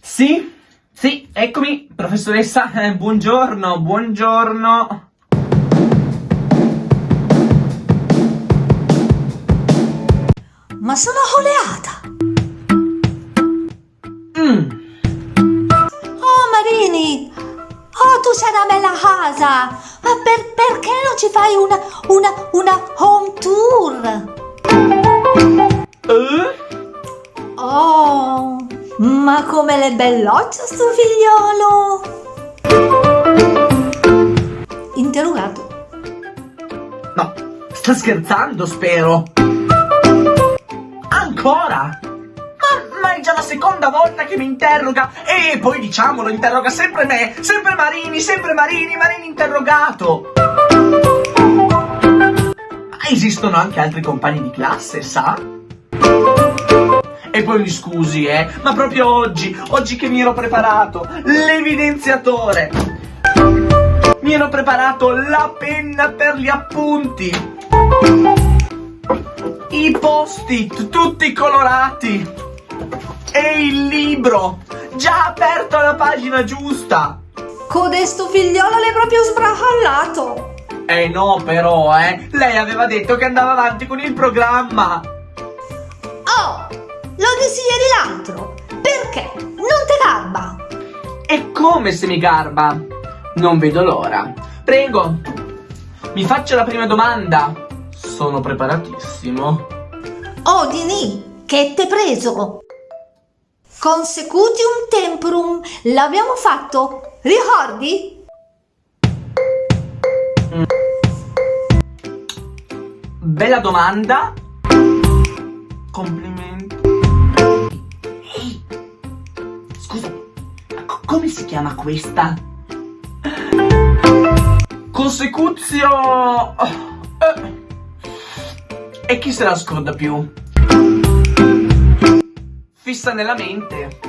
Sì? Sì, eccomi, professoressa, eh, buongiorno, buongiorno. Ma sono oleata! Mm. Oh Marini! Oh, tu sei una bella casa! Ma per- perché non ci fai una, una, una home tour? Ma come le belloccia sto figliolo! Interrogato. No, sta scherzando, spero. Ancora? Ma, ma è già la seconda volta che mi interroga. E poi diciamolo, interroga sempre me. Sempre Marini, sempre Marini, Marini interrogato. Ma esistono anche altri compagni di classe, sa? E poi mi scusi, eh, ma proprio oggi, oggi che mi ero preparato l'evidenziatore. Mi ero preparato la penna per gli appunti. I post-it tutti colorati. E il libro già aperto alla pagina giusta. Codesto figliolo l'hai proprio sbracallato! Eh no, però, eh. Lei aveva detto che andava avanti con il programma. Oh, lo dissi ieri l'altro! Perché? Non te garba! E come se mi garba? Non vedo l'ora. Prego, mi faccia la prima domanda. Sono preparatissimo. Oh, Dini, che t'è preso? Consecutium temporum, l'abbiamo fatto, ricordi? Bella domanda. Complimenti. Come si chiama questa? Consecuzio... eh, E chi se la scorda più? Fissa nella mente.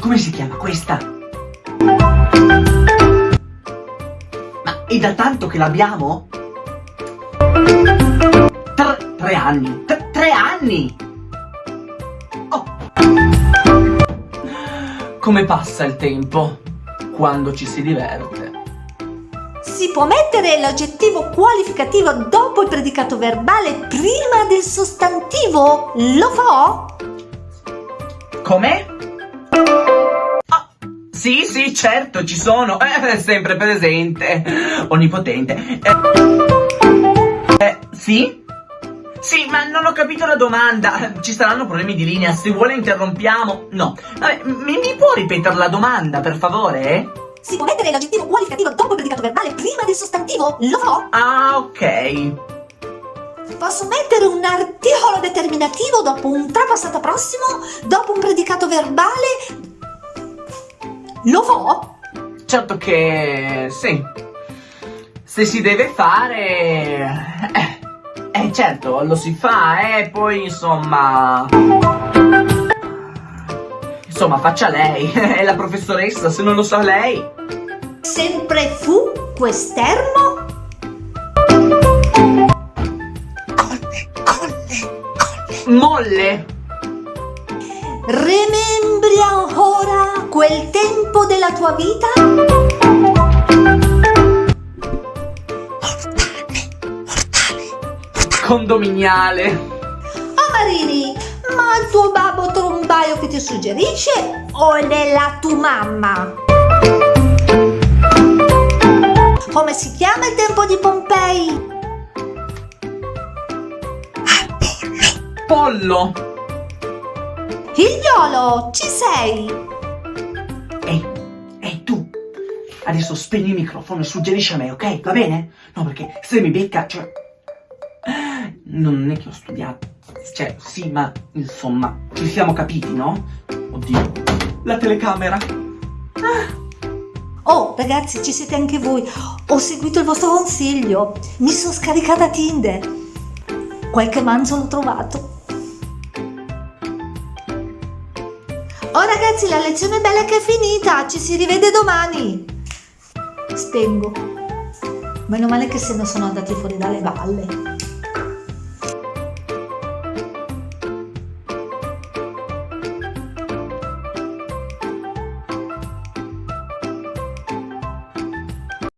Come si chiama questa? Ma è da tanto che l'abbiamo? Tre, tre anni. Tre, tre anni! Come passa il tempo quando ci si diverte? Si può mettere l'aggettivo qualificativo dopo il predicato verbale prima del sostantivo? Lo fa? Com'è? Ah, sì, sì, certo, ci sono. Eh, sempre presente. Onnipotente. Eh, eh, sì? Sì, ma non ho capito la domanda. Ci saranno problemi di linea. Se vuole interrompiamo. No. Vabbè, mi, mi può ripetere la domanda, per favore? Si può mettere l'aggettivo qualificativo dopo il predicato verbale prima del sostantivo? Lo fa? Ah, ok. Posso mettere un articolo determinativo dopo un trapassato prossimo, dopo un predicato verbale? Lo fa? Certo che sì. Se si deve fare... Eh, eh, certo, lo si fa, eh, poi insomma... Insomma, faccia lei, è la professoressa, se non lo sa lei. Sempre fu quest'ermo? Molle! Remembri ancora quel tempo della tua vita? Condominiale! Oh Marini, ma il tuo babbo trombaio che ti suggerisce o è la tua mamma? Come si chiama il tempo di Pompei? Pollo! Figliolo, ci sei? Ehi, ehi tu! Adesso spegni il microfono e suggerisci a me, ok? Va bene? No, perché se mi becca, cioè... Non è che ho studiato. Cioè, sì, ma insomma, ci siamo capiti, no? Oddio. La telecamera. Oh, ragazzi, ci siete anche voi. Ho seguito il vostro consiglio. Mi sono scaricata Tinder. Qualche manzo l'ho trovato. Oh ragazzi, la lezione bella che è finita. Ci si rivede domani. Spengo. Meno male che se ne sono andati fuori dalle balle.